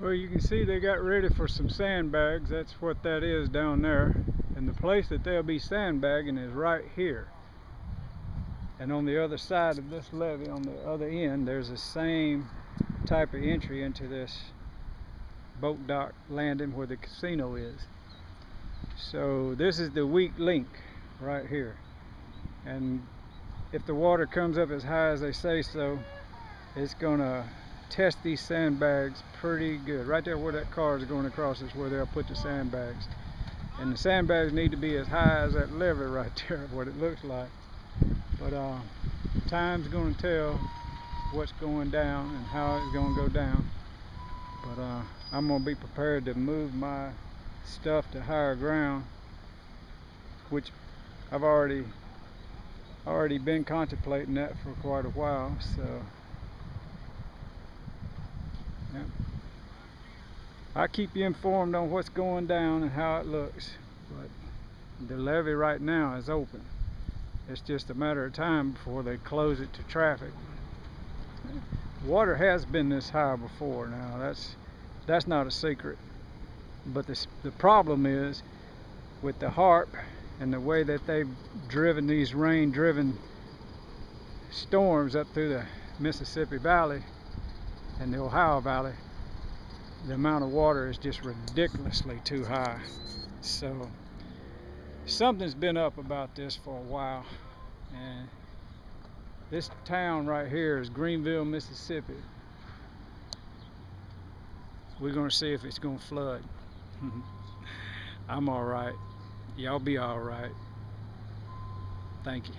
Well, you can see they got ready for some sandbags. That's what that is down there. And the place that they'll be sandbagging is right here. And on the other side of this levee, on the other end, there's the same type of entry into this boat dock landing where the casino is. So this is the weak link right here. And if the water comes up as high as they say so, it's gonna test these sandbags pretty good. Right there where that car is going across is where they'll put the sandbags. And the sandbags need to be as high as that levee right there, what it looks like. But uh, time's going to tell what's going down and how it's going to go down. But uh, I'm going to be prepared to move my stuff to higher ground, which I've already already been contemplating that for quite a while. So I keep you informed on what's going down and how it looks. But the levee right now is open. It's just a matter of time before they close it to traffic. Water has been this high before now. That's that's not a secret. But this, the problem is with the HAARP and the way that they've driven these rain-driven storms up through the Mississippi Valley and the Ohio Valley, the amount of water is just ridiculously too high. So something's been up about this for a while. And this town right here is Greenville, Mississippi. We're to see if it's to flood. I'm all right. Y'all be all right. Thank you.